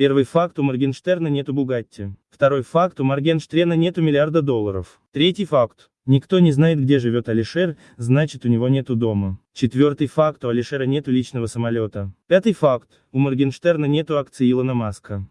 Первый факт у Моргенштерна нету Бугатти. Второй факт у Моргенштерна нету миллиарда долларов. Третий факт. Никто не знает, где живет Алишер, значит у него нету дома. Четвертый факт, у Алишера нету личного самолета. Пятый факт, у Моргенштерна нету акций Илона Маска.